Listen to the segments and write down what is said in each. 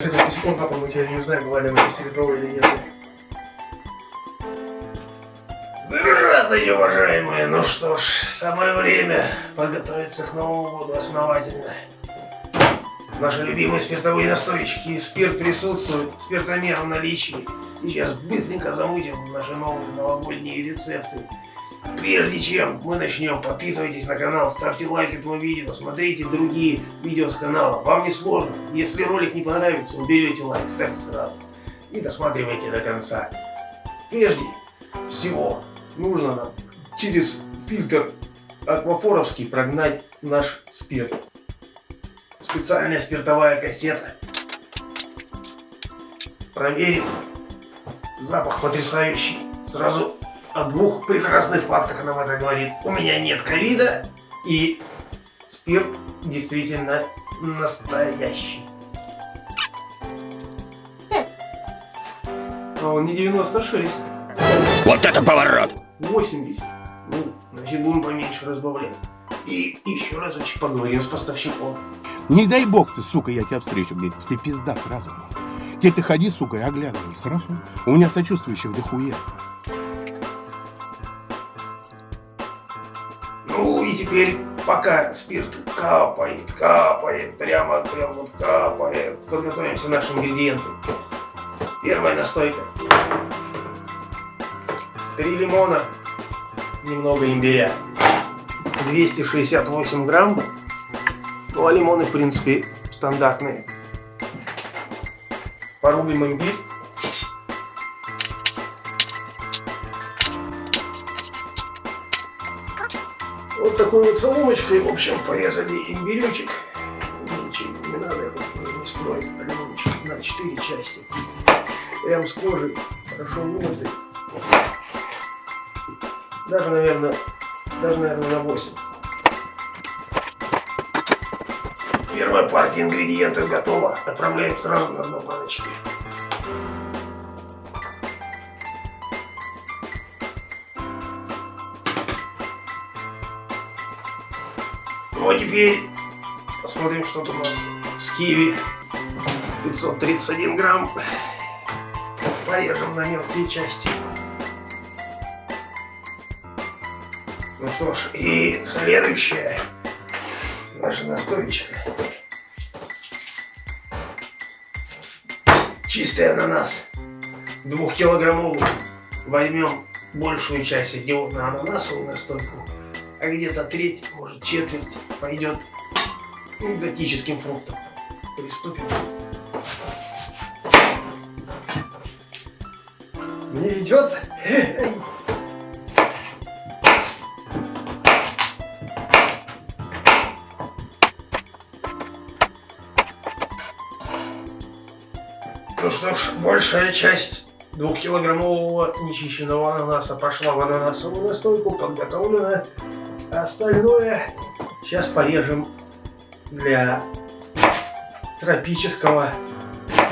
Несколько секунд, папа, мы тебя не узнаем, была ли она 6-литровая или нет. Здравствуйте, уважаемые! Ну что ж, самое время подготовиться к Новому году основательно. Наши любимые спиртовые настоечки. Спирт присутствует, спиртомер в наличии. Сейчас быстренько замутим наши новые новогодние рецепты. Прежде чем мы начнем, подписывайтесь на канал, ставьте лайк этому видео, смотрите другие видео с канала. Вам не сложно. Если ролик не понравится, уберете лайк, ставьте сразу. И досматривайте до конца. Прежде всего, нужно нам через фильтр аквафоровский прогнать наш спирт. Специальная спиртовая кассета. Проверим. Запах потрясающий. Сразу о двух прекрасных фактах нам это говорит. У меня нет ковида, и спирт действительно настоящий. А он не 96. Вот это поворот! 80. Ну, значит, будем поменьше разбавлять. И еще разочек поговорим с поставщиком. Не дай бог ты, сука, я тебя встречу где-нибудь. Ты пизда сразу. Теперь ты ходи, сука, и оглядывайся, хорошо? У меня сочувствующих дохуя. Теперь, пока спирт капает, капает, прямо, прямо вот капает, подготовимся к нашим ингредиентам. Первая настойка. Три лимона, немного имбиря. 268 грамм. Ну а лимоны, в принципе, стандартные. Порубим имбирь. Такой вот соломочкой, в общем, порезали имбиречек. Ничего не надо, это не, не строить алюминчик на 4 части. Прям с кожей, хорошо вымытый. Даже, наверное, даже, наверное, на 8. Первая партия ингредиентов готова. Отправляем сразу на дно баночки. Ну а теперь посмотрим, что тут у нас с киви. 531 грамм. Порежем на мелкие части. Ну что ж, и следующая наша настоечка. Чистый ананас. Двухкилограммовый. Возьмем большую часть идет на ананасовую настойку, а где-то треть, может четверть пойдет экзотическим фруктам. Приступим. Мне идет. Ну что ж, большая часть двухкилограммового нечищенного ананаса пошла в ананасовую настойку, подготовлена. Остальное сейчас порежем для тропического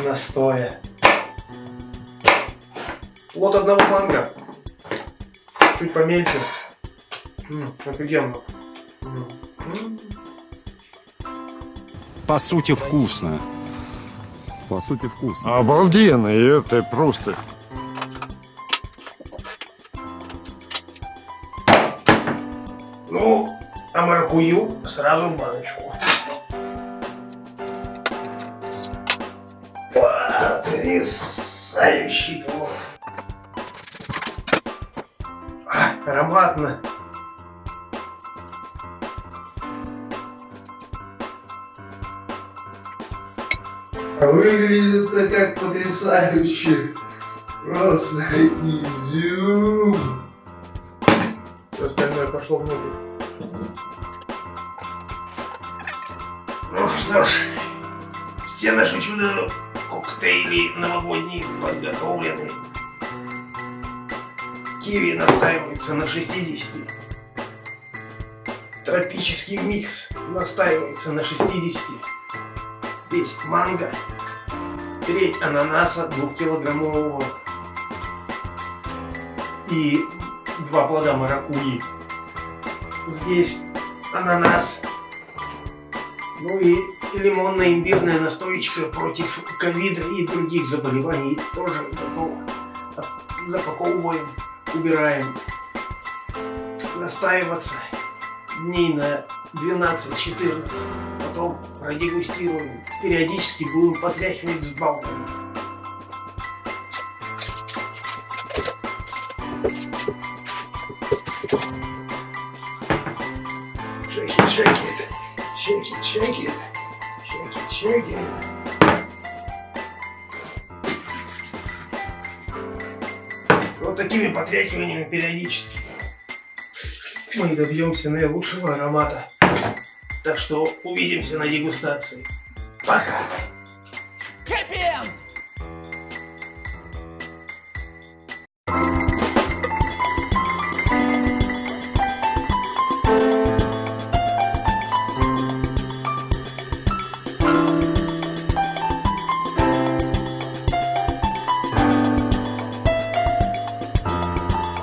настоя. Вот одного манго. Чуть помельче. М, офигенно. М, м. По сути, вкусно. По сути, вкусно. Обалденно, это просто... Ну, а маракую сразу в баночку. Потрясающий плод. А, ароматно. А выглядит это как потрясающе. Просто изюм. Пошло внутрь. Ну что ж, все наши чудо коктейли новогодние подготовлены. Киви настаивается на 60. Тропический микс настаивается на 60. Здесь манго. Треть ананаса двухкилограммового. И два плода маракуйи. Здесь ананас. Ну и лимонно-имбирная настоечка против ковида и других заболеваний тоже Запаковываем, убираем. Настаиваться дней на 12-14. Потом продегустируем. Периодически будем потряхивать с балками. Shake it. Shake it, shake it. Shake it, shake it. Вот такими потряхиваниями периодически мы добьемся наилучшего аромата. Так что увидимся на дегустации. Пока! Happy!